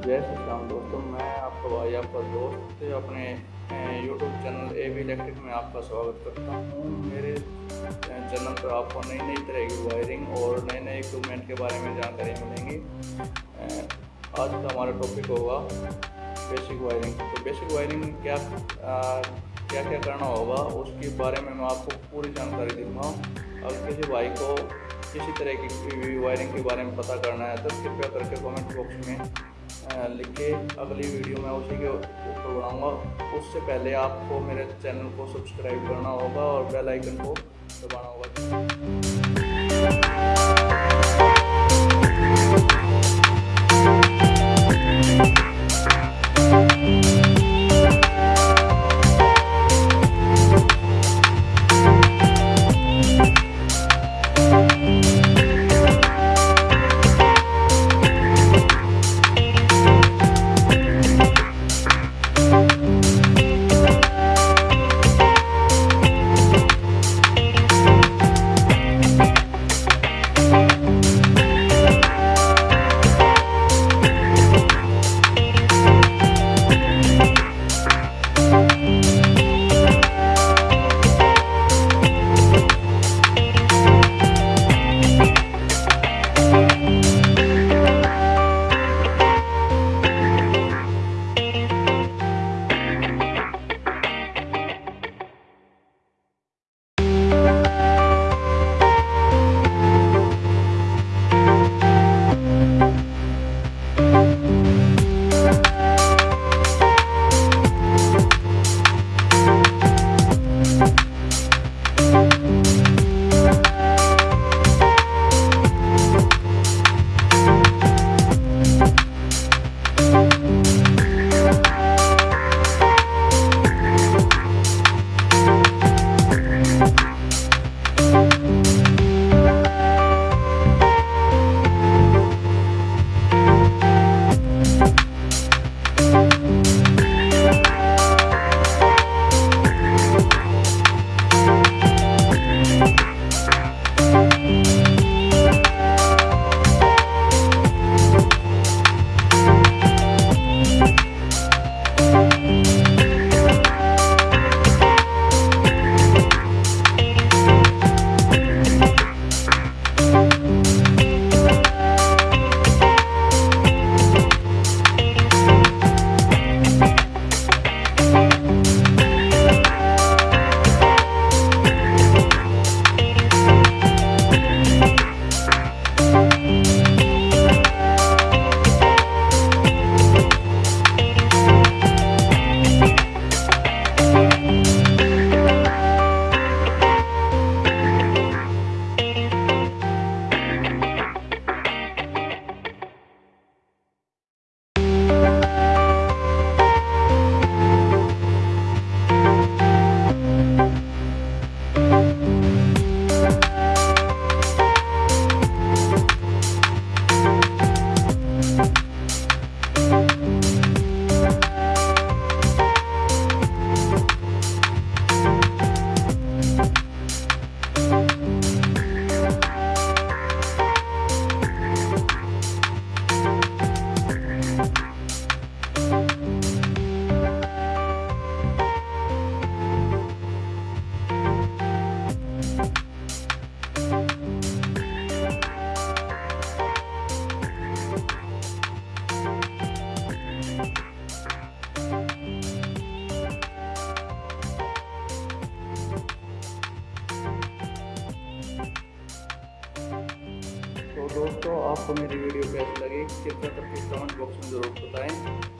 जय श्री राम दोस्तों, मैं आपका भाई आपका दोस्त अपने YouTube channel A V electric में आपका स्वागत करता हूँ। मेरे चैनल पर आपको नई नई तरह की वायरिंग और नए नए इक्विपमेंट के बारे में जानकारी मिलेंगी। आज का हमारा टॉपिक होगा बेसिक वायरिंग तो बेसिक वायरिंग क्या क्या क्या करना होगा, उसके बारे में मैं आपको पूरी जानकारी दूँगा। अगर किसी भाई को किसी तरह की वायरिंग के बारे में पता करना है तो कृपया करके कमेंट बॉक्स में लिख के अगली वीडियो में उसी के ऊपर बनाऊँगा उससे पहले आपको मेरे चैनल को सब्सक्राइब करना होगा और बेल आइकन को दबाना होगा। तो दोस्तों आपको मेरी वीडियो कैसी लगी? कृपया करके कमेंट बॉक्स में ज़रूर बताएँ।